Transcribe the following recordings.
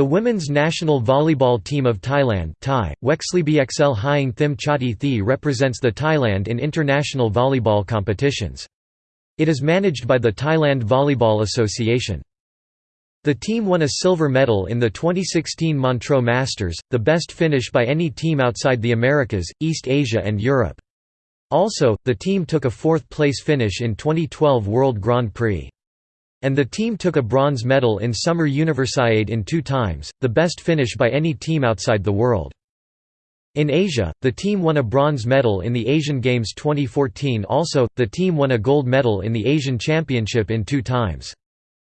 The women's national volleyball team of Thailand Thai, Wexleybxl Hyang Thim Chati Thi represents the Thailand in international volleyball competitions. It is managed by the Thailand Volleyball Association. The team won a silver medal in the 2016 Montreux Masters, the best finish by any team outside the Americas, East Asia and Europe. Also, the team took a fourth-place finish in 2012 World Grand Prix. And the team took a bronze medal in Summer Universiade in two times, the best finish by any team outside the world. In Asia, the team won a bronze medal in the Asian Games 2014 also, the team won a gold medal in the Asian Championship in two times.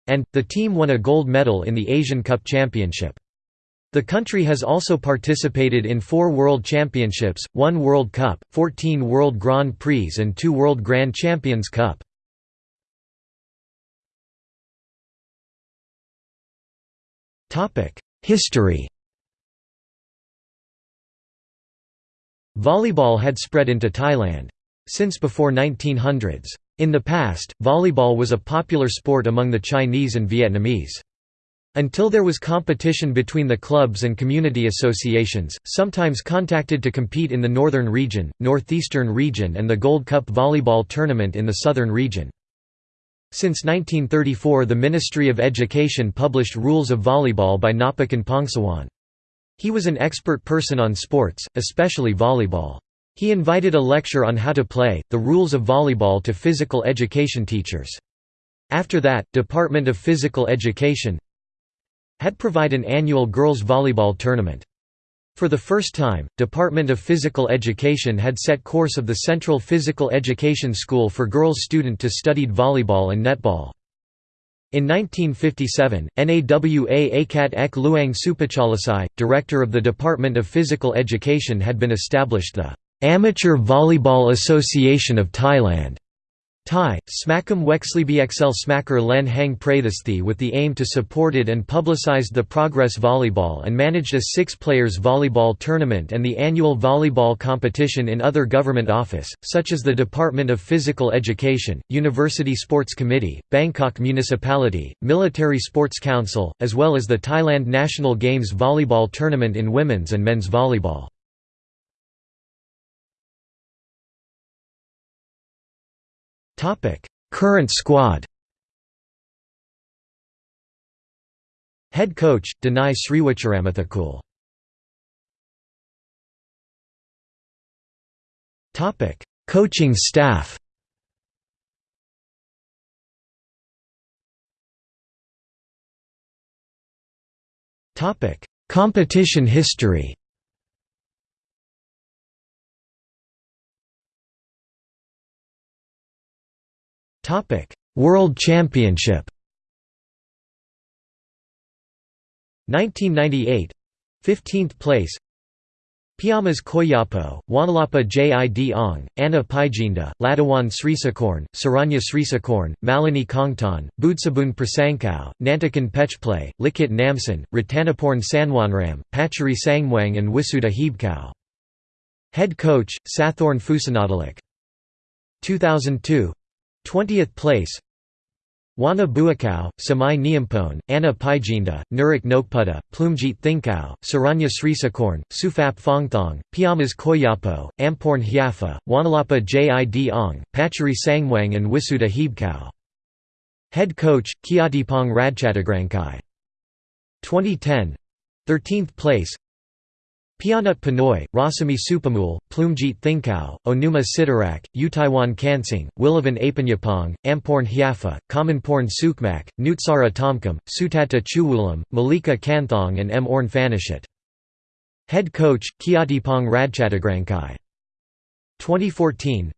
And, the team won a gold medal in the Asian Cup Championship. The country has also participated in four World Championships, one World Cup, 14 World Grand Prix and two World Grand Champions Cup. History Volleyball had spread into Thailand. Since before 1900s. In the past, volleyball was a popular sport among the Chinese and Vietnamese. Until there was competition between the clubs and community associations, sometimes contacted to compete in the Northern Region, Northeastern Region and the Gold Cup volleyball tournament in the Southern Region. Since 1934 the Ministry of Education published rules of volleyball by Napakan Pongsawan. He was an expert person on sports, especially volleyball. He invited a lecture on how to play, the rules of volleyball to physical education teachers. After that, Department of Physical Education had provide an annual girls volleyball tournament. For the first time, Department of Physical Education had set course of the Central Physical Education School for girls student to studied volleyball and netball. In 1957, NAWA Akat Ek Luang Supachalasai, director of the Department of Physical Education had been established the Amateur Volleyball Association of Thailand Thai, Smakam Wexleybxl Smacker Len Hang Prathasthi with the aim to support it and publicized the Progress Volleyball and managed a six-players volleyball tournament and the annual volleyball competition in other government office, such as the Department of Physical Education, University Sports Committee, Bangkok Municipality, Military Sports Council, as well as the Thailand National Games volleyball tournament in women's and men's volleyball. Current squad Head coach, Danai Sriwacharamathakool Coaching staff Competition history Topic: World Championship. 1998, 15th place. Piamas Koyapo, Wanalapa Jid Ong, Anna Pijinda, Ladawan Srisakorn, Saranya Srisakorn, Malini Kongtan, Budsabun Prasankau, Nantakan Pechplay, Likit Namsan, Ratanaporn Sanwanram, Pachari Sangwang and Wisuda Hebkau. Head coach, Sathorn Fusanadalik. 2002 20th place Wana Buakau, Samai Niampone, Anna Pijinda, Nurik Nokpuda, Plumjit Thinkau, Saranya Srisakorn, Sufap Fongthong, Piamas Koyapo, Amporn Hyafa, Wanalapa Jid Ong, Pachari Sangwang and Wisuda Hebkau. Head coach, Kiatipong Radchatagrankai. 2010 13th place Pianut Pinoy, Rasami Supamul, Plumjit Thinkau, Onuma Sidarak, Utaiwan Kansing, Willavan Apanyapong, Amporn Hyafa, Kamanporn Sukmak, Nutsara Tomkam, Sutata Chuwulam, Malika Kanthong and M. Orn Fanishat. Head coach, Kiatipong Radchatagrankai. 2014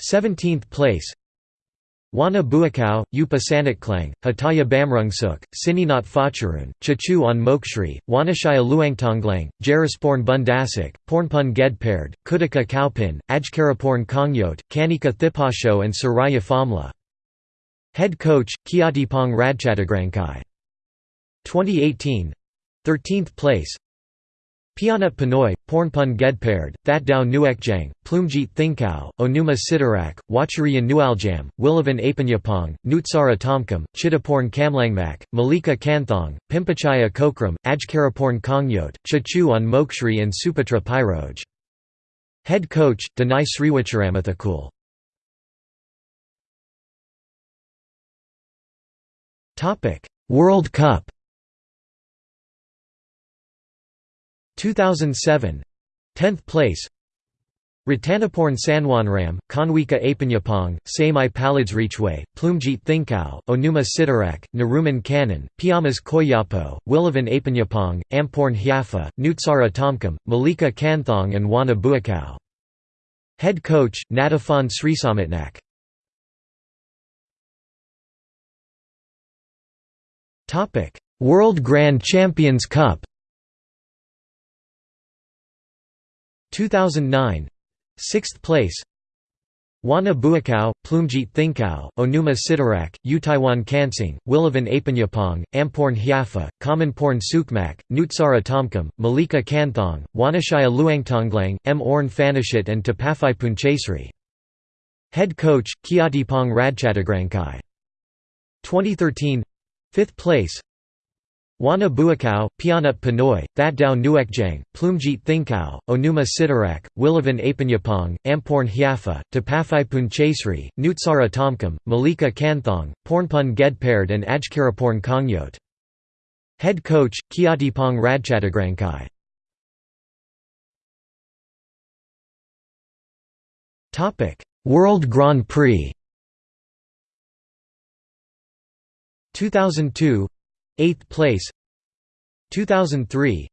17th place Wana Buakau, Yupa Klang, Hataya Bamrungsuk, Sininat Facharun, Chachu on Mokshri, Wanashaya Luangtonglang, Jerasporn Bundasik, Pornpun Gedperd, Kudaka Kaupin, Ajkaraporn Kongyot, Kanika Thipasho and Suraya Famla. Head coach, Kiatipong Radchatagrankai. 2018 13th place Pianut Pinoy, Pornpun Gedpard, Thatdao Nuekjang, Plumjeet Thinkao, Onuma Sidarak, Wachariya Nualjam, Wilavan Apanyapong, Nutsara Tomkam, Chittaporn Kamlangmak, Malika Kanthong, Pimpachaya Kokram, Ajkaraporn Kongyot, Chachu on Mokshri and Supatra Pyroj. Head coach, Danai Sriwacharamathakool. World Cup 2007 10th place Ratanaporn Sanwanram, Kanwika Apanyapong, Samai Palidsreachway, Plumjeet Thinkao, Onuma Sidarak, Naruman Kanan, Piamas Koyapo, Wilavan Apanyapong, Amporn Hyafa, Nutsara Tomkam, Malika Kanthong and Wana Buakau. Head coach, Natafon Srisamitnak. World Grand Champions Cup 2009 6th place Wana Buakau, Plumjeet Thinkao, Onuma Sidarak, Utaiwan Kansing, Wilavan Apanyapong, Amporn Hyafa, Kamanporn Sukmak, Nutsara Tomkam, Malika Kanthong, Wanashaya Luangtonglang, M. Orn Fanashit and Tapafai Punchesri. Head coach, Kiatipong Radchatagrankai. 2013 5th place Wana Buakau, Pianut Pinoy, Thatdao Nuekjang, Plumjeet Thinkao, Onuma Sidarak, Wilavan Apanyapong, Amporn Hyafa, Tapafai Punchesri, Nutsara Tomkam, Malika Kanthong, Pornpun Gedpard and Ajkaraporn Kongyot. Head coach, Kiatipong Radchatagrankai. World Grand Prix 2002 8th place 2003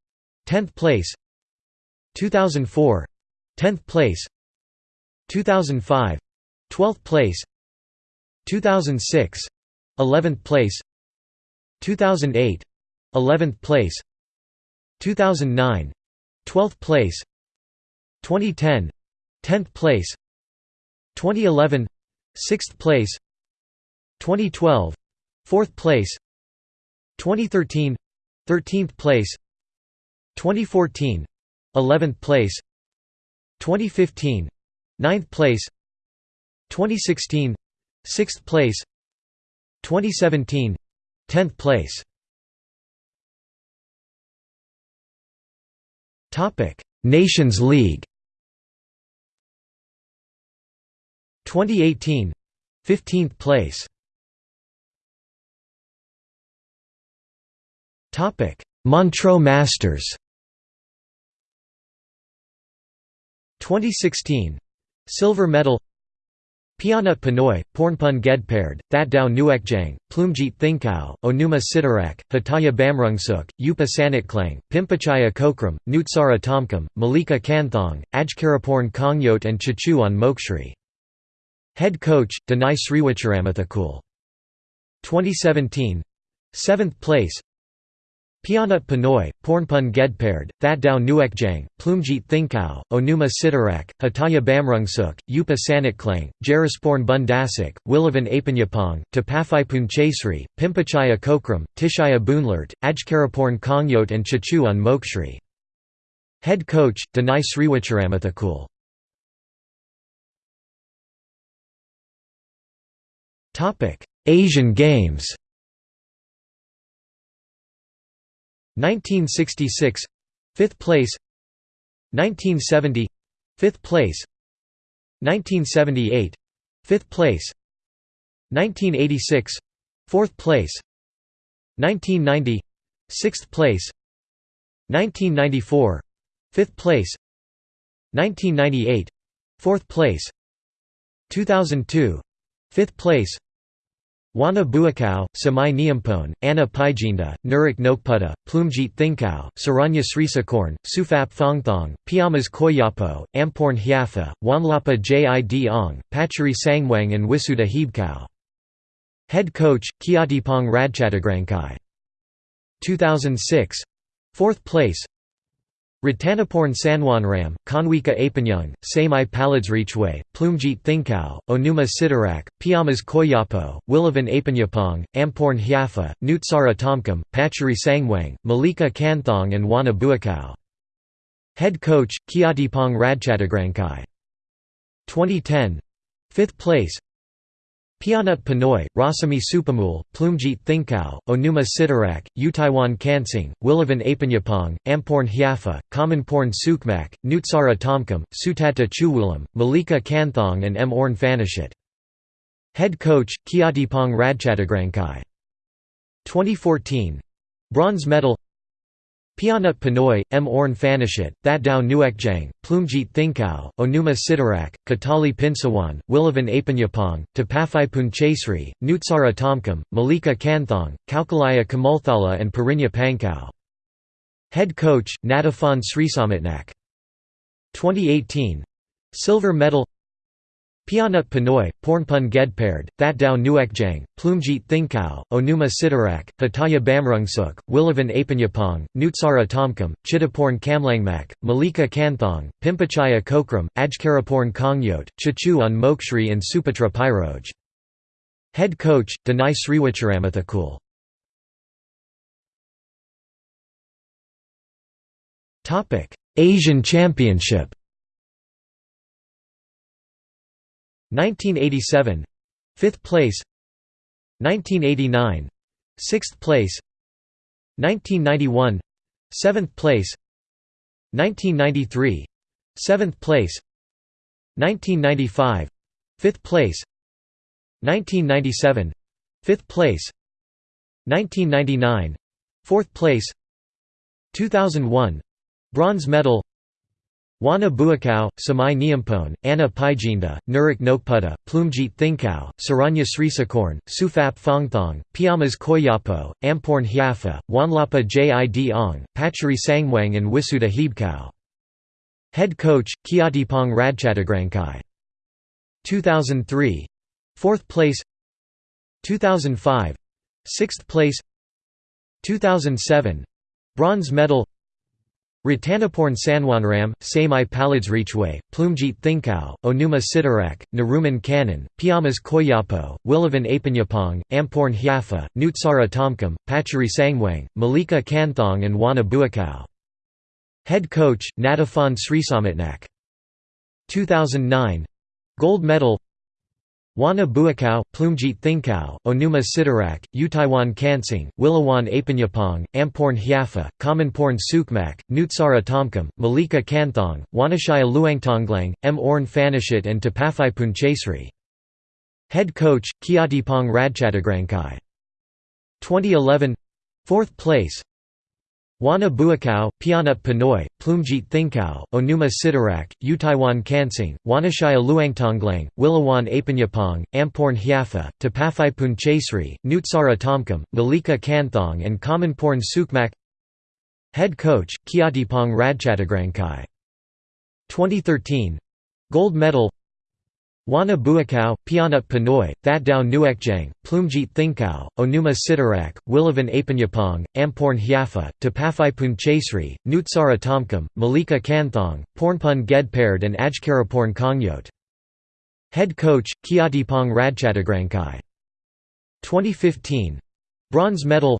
10th place 2004 10th place 2005 12th place 2006 11th place 2008 11th place 2009 12th place 2010 10th place 2011 6th place 2012 4th place 2013 13th place 2014 11th place 2015 9th place 2016 6th place 2017 10th place. Topic Nations League. 2018 15th place Montreux Masters 2016 Silver medal Pianut Pinoy, Pornpun Gedpard, Thatdao Nuekjang, Plumjeet Thinkao, Onuma Sitarak, Hataya Bamrungsuk, Yupa Sanatklang, Pimpachaya Kokram, Nutsara Tomkam, Malika Kanthong, Ajkaraporn Kongyot and Chachu on Mokshri. Head coach, Danai Sriwacharamathakool. 2017 7th place Pianut Pinoy, Pornpun Gedpard, Thatdao Nuekjang, Plumjeet Thinkao, Onuma Sidarak, Hataya Bamrungsuk, Yupa Sanatklang, Jarasporn Bundasak, Wilavan Apanyapong, Tapafai Punchesri, Pimpachaya Kokram, Tishaya Boonlert, Ajkaraporn Kongyot and Chachu on Mokshri. Head coach, Danai Sriwacharamathakool. Asian Games 1966 5th place 1970 5th place 1978 5th place 1986 4th place 1990 6th place 1994 5th place 1998 4th place 2002 5th place Wana Buakau, Samai Niampone, Anna Pijinda, Nurik Nokputta, Plumjeet Thinkao, Saranya Srisakorn, Sufap Thongthong, Piamas Koyapo, Amporn Hyafa, Wanlapa Jid Ong, Pachari Sangwang and Wisuda Hebkau. Head coach, Kiatipong Radchatagrankai. 2006 4th place Ratanaporn Sanwanram, Kanwika Apanyang, Samai Palidsreachway, Plumjeet Thinkao, Onuma Sidarak, Piamas Koyapo, Wilavan Apanyapong, Amporn Hyafa, Nutsara Tomkam, Pachari Sangwang, Malika Kanthong and Wana Buakau. Head coach, Kyathipong Ratchathagrankai 2010 5th place Pianut Pinoy, Rasami Supamul, Plumjeet Thinkau, Onuma Sitarak, Utaiwan Kansing, Wilavan Apanyapong, Amporn Hyafa, Kamanporn Sukmak, Nutsara Tomkam, Sutata Chuwulam, Malika Kanthong and M. Orn Fanishit. Head coach, Kyathipong Ratchathagrankai 2014 Bronze medal Pianut Pinoy, M. Orn Fanishit, Thatdao Nuekjang, Plumjeet Thinkau, Onuma Sitarak, Katali Pinsawan, Wilavan Apanyapong, Tapafai Punchesri, Nutsara Tomkam, Malika Kanthong, Kaukalaya Kamulthala and Parinya Pankau. Head coach, Natafon Srisamitnak. 2018 Silver medal Pianut Pinoy, Pornpun Gedpaired, Thatdao Nuekjang, Plumjeet Thinkau, Onuma Sitarak, Hataya Bamrungsuk, Wilavan Apanyapong, Nutsara Tomkam, Chittaporn Kamlangmak, Malika Kanthong, Pimpachaya Kokram, Ajkaraporn Kongyot, Chachu on Mokshri and Supatra Pyroj. Head coach, Danai Sriwacharamathakool. Asian Championship 1987 5th place 1989 6th place 1991 7th place 1993 7th place 1995 5th place 1997 5th place 1999 4th place 2001 bronze medal Wana Buakaw, Samai Niampone, Anna Pijinda, Nurik Nokputta, Plumjeet Thinkau, Saranya Srisakorn, Sufap Fongthong, Piamas Koyapo, Amporn Hyafa, Wanlapa Jid Ong, Pachari Sangwang and Wisuda Hebkau. Head coach, Kyathipong Ratchathagrankai. 2003 4th place. 2005 6th place. 2007 Bronze medal Ratanaporn Sanwanram, Samai Paladsrichwe, Plumjeet Thinkau, Onuma Sitarak, Naruman Kanan, Piamas Koyapo, Wilavan Apanyapong, Amporn Hyafa, Nutsara Tomkam, Pachari Sangwang, Malika Kanthong and Wana Buakaw. Head coach, Natafon Srisamitnak. 2009 Gold medal Wana Buakaw, Plumjeet Thinkau, Onuma Sitarak, Utaiwan Kansing, Willawan Apanyapong, Amporn Hyafa, Kamanporn Sukmak, Nutsara Tomkam, Malika Kanthong, Wanashaya Luangtonglang, M. Orn Fanishit and Tapafai Punchesri. Head coach, Kiatipong Ratchathagrankai. 2011 4th place Wana Buakaw, Pianut Pinoy, Plumjeet Thinkau, Onuma Sitarak, Utaiwan Kansing, Wanashaya Luangtonglang, Wilawan Apanyapong, Amporn Hyafa, Tapafai Punchesri, Nutsara Tomkam, Malika Kanthong and Kamanporn Sukmak. Head coach, Kyathipong Ratchathagrankai. 2013 Gold medal Wana Buakaw, Pianut Pinoy, Thatdao Nuekjang, Plumjeet Thinkau, Onuma Sitarak, Wilavan Apanyapong, Amporn Hyafa, Tapafai Punchesri, Nutsara Tomkam, Malika Kanthong, Pornpun Gedpaired and Ajkaraporn Kongyot. Head coach, Kyathipong Ratchathagrankai. 2015 Bronze medal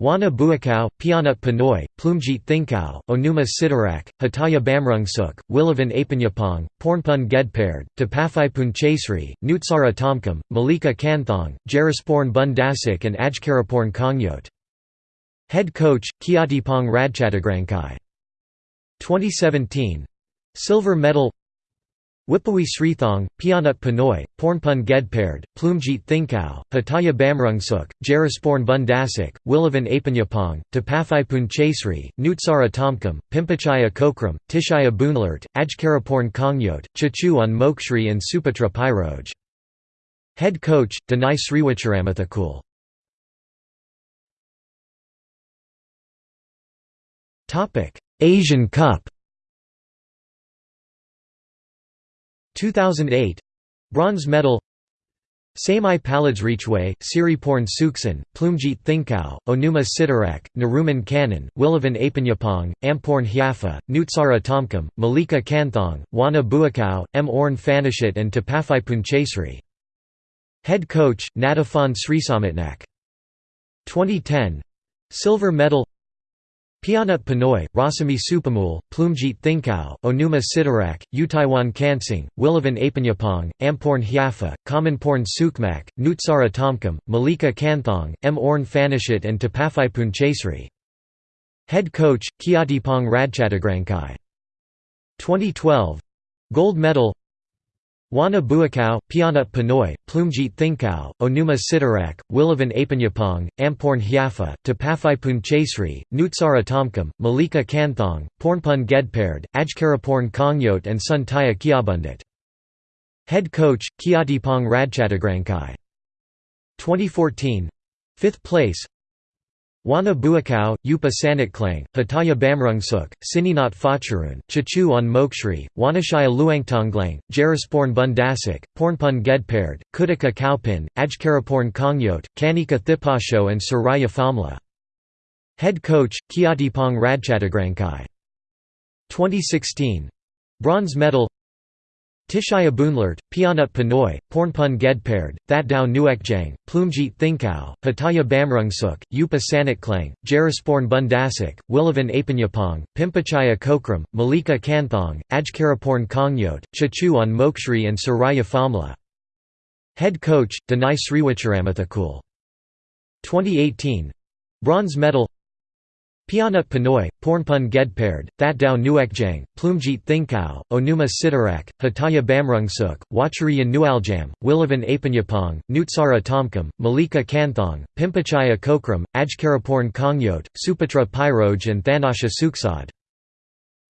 Wana Buakaw, Pianut Pinoy, Plumjeet Thinkau, Onuma Sitarak, Hataya Bamrungsuk, Wilavan Apanyapong, Pornpun Gedpaired, Tapafai Punchesri, Nutsara Tomkam, Malika Kanthong, Jerasporn Bundasik and Ajkaraporn Kongyot. Head coach, Kyathipong Ratchathagrankai. 2017 Silver medal Wipawi Srithong, Pianut Pinoy, Pornpun Gedpaired, Plumjeet Thinkau, Hataya Bamrungsuk, Jerasporn Bundasik, Wilavan Apanyapong, Tapafai Punchesri, Nutsara Tomkam, Pimpachaya Kokram, Tishaya Bunalert, Ajkaraporn Kongyot, Chachu on Mokshri and Supatra Pyroj. Head coach, Danai Sriwacharamathakool. Asian Cup 2008 Bronze medal Samai Paladsrichwe, Siriporn Suksan, Plumjeet Thinkau, Onuma Sitarak, Naruman Kanan, Wilavan Apanyapong, Amporn Hyafa, Nutsara Tomkam, Malika Kanthong, Wana Buakaw, M. Orn Fanishit and Tapafai Punchesri. Head coach, Natafon Srisamitnak. 2010 Silver medal Pianut Pinoy, Rosami Supamul, Plumjeet Thinkau, Onuma Sidarak, Utaiwan Kansing, Wilavan Apanyapong, Amporn Hyafa, Kamanporn Sukmak, Nutsara Tomkam, Malika Kanthong, M. Orn Fanishit and Tapafai Punchesri. Head coach, Kiatipong Radchatagrankai. 2012 Gold medal Wana Buakau, Pianut Pinoy, Plumjeet Thinkau, Onuma Sidarak, Wilavan Apanyapong, Amporn Hyafa, Tapafai Punchesri, Nutsara Tomkam, Malika Kanthong, Pornpun Gedperd, Ajkaraporn Kongyot and Suntaya Kiabundit. Head coach, Kiatipong Radchatagrankai. 2014 Fifth place Wana Buakau, Yupa Sanatklang, Hataya Bamrungsuk, Sininat Facharun, Chachu on Mokshri, Wanashaya Luangtonglang, Jerasporn Bundasik, Pornpun Gedperd, Kudaka Kaupin, Ajkaraporn Kongyot, Kanika Thipasho and Suraya Famla. Head coach, Kiatipong Radchatagrankai. 2016 Bronze medal Tishaya Bunlert, Pianut Pinoy, Pornpun Gedperd, Thatdao Nuekjang, Plumjeet Thinkau, Hataya Bamrungsuk, Yupa Sanatklang, Jerasporn Bundasik, Wilavan Apanyapong, Pimpachaya Kokram, Malika Kanthong, Ajkaraporn Kongyot, Chachu on Mokshri and Suraya Famla. Head coach, Danai Sriwacharamathakool. 2018 Bronze medal Pianut Pinoy, Pornpun Gedperd, Thatdao Nuekjang, Plumjeet Thinkau, Onuma Sidarak, Hataya Bamrungsuk, Wachariya Nualjam, Wilavan Apanyapong, Nutsara Tomkam, Malika Kanthong, Pimpachaya Kokram, Ajkaraporn Kongyot, Supatra Pyroj and Thanasha Suksad.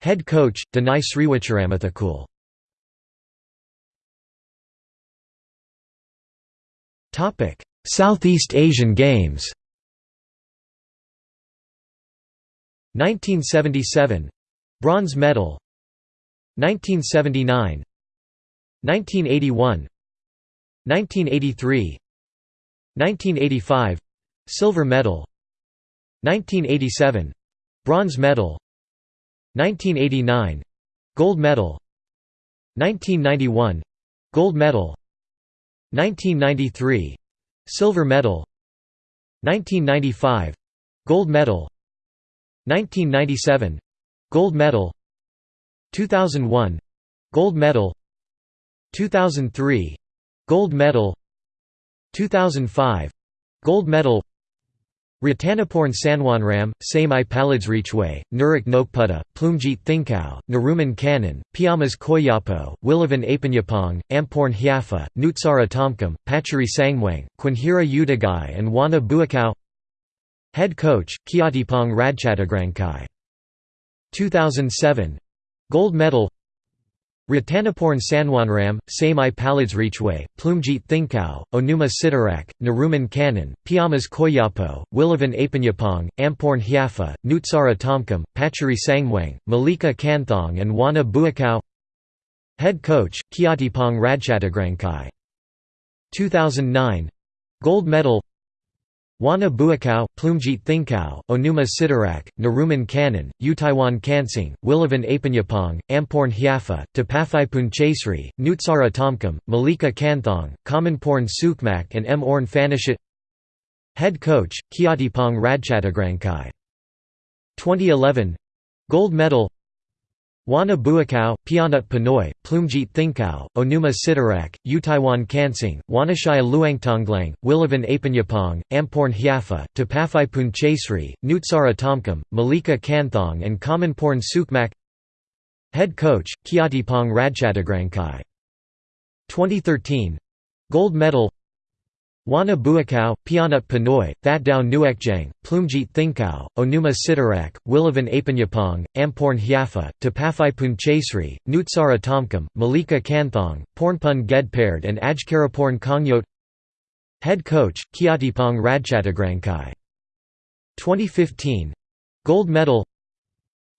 Head coach, Danai Sriwacharamathakool. Southeast Asian Games 1977 Bronze medal 1979 1981 1983 1985 Silver medal 1987 Bronze medal 1989 Gold medal 1991 Gold medal 1993 Silver medal 1995 Gold medal 1997 Gold medal. 2001 Gold medal. 2003 Gold medal. 2005 Gold medal. Ratanaporn Sanwanram, Samai Palidzreachway, Nurik Nokputta, Plumjeet Thinkau, Naruman Kanan, Piamas Koyapo, Wilavan Apanyapong, Amporn Hyafa, Nutsara Tomkam, Pachari Sangwang, Quinhira Udagai and Wana Buakau Head coach, Kiatipong Radchatagrankai. 2007 Gold medal. Ratanaporn Sanwanram, Samai Palidzreachway, Plumjeet Thinkau, Onuma Sidarak, Naruman Kanan, Piamas Koyapo, Wilavan Apanyapong, Amporn Hyafa, Nutsara Tomkam, Pachari Sangwang, Malika Kanthong and Wana Buakau. Head coach, Kiatipong Radchatagrankai. 2009 Gold medal Wana Buakau, Plumjeet Thinkau, Onuma Sidarak, Naruman Kanan, Utaiwan Kansing, Wilavan Apanyapong, Amporn Hyafa, Tapafai Punchesri, Nutsara Tomkam, Malika Kanthong, Kamanporn Sukmak and M. Orn Fanishit Head coach, Kiatipong Radchatagrankai. 2011 Gold medal Wana Buakau, Pianut Pinoy, Plumjeet Thinkau, Onuma Sidarak, Utaiwan Kansing, Wanashaya Luangtonglang, Wilavan Apanyapong, Amporn Hyafa, Tapafai Punchesri, Nutsara Tomkam, Malika Kanthong and Kamanporn Sukmak Head coach, Kiatipong Radchatagrankai. 2013 Gold medal Wana Buakau, Pianut Pinoy, Thatdao Nuekjang, Plumjeet Thinkau, Onuma Sidarak, Wilavan Apanyapong, Amporn Hyafa, Tapafai Punchesri, Nutsara Tomkam, Malika Kanthong, Pornpun Gedperd and Ajkaraporn Kongyot Head coach, Kiatipong Radchatagrankai. 2015 Gold medal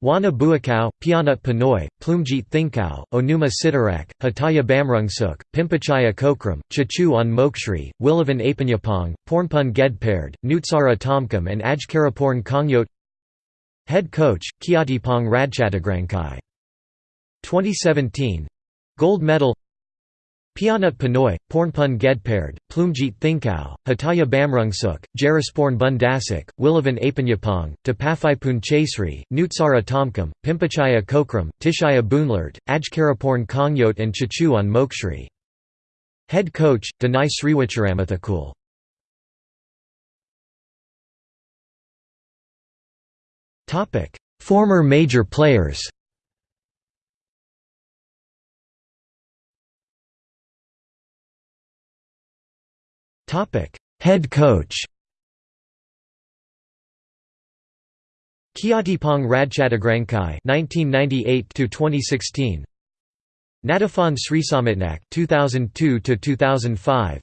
Wana Buakau, Pianut Pinoy, Plumjeet Thinkau, Onuma Sidarak, Hataya Bamrungsuk, Pimpachaya Kokram, Chachu on Mokshri, Wilavan Apanyapong, Pornpun Gedperd, Nutsara Tomkam and Ajkaraporn Kongyot Head coach, Kiatipong Radchatagrankai. 2017 Gold medal Pianut Panoy, Pornpun Gedperd, Plumjeet Thinkau, Hataya Bamrungsuk, Jarasporn Bundasik, Willavan Apanyapong, Tapaphipun Chasri, Nutsara Tomkam, Pimpachaya Kokram, Tishaya Boonlert, Ajkaraporn Kongyot and Chachuan Mokshri. Head coach, Danai Sriwacharamathakool. Former major players Head coach Kiatipong Radchatagrankai 1998 to 2016 Natafon Srisamitnak 2002 to 2005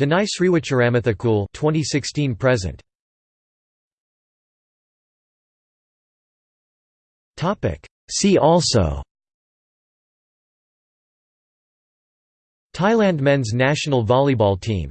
Danai Sriwacharamathakool 2016 present. Topic. See also Thailand men's national volleyball team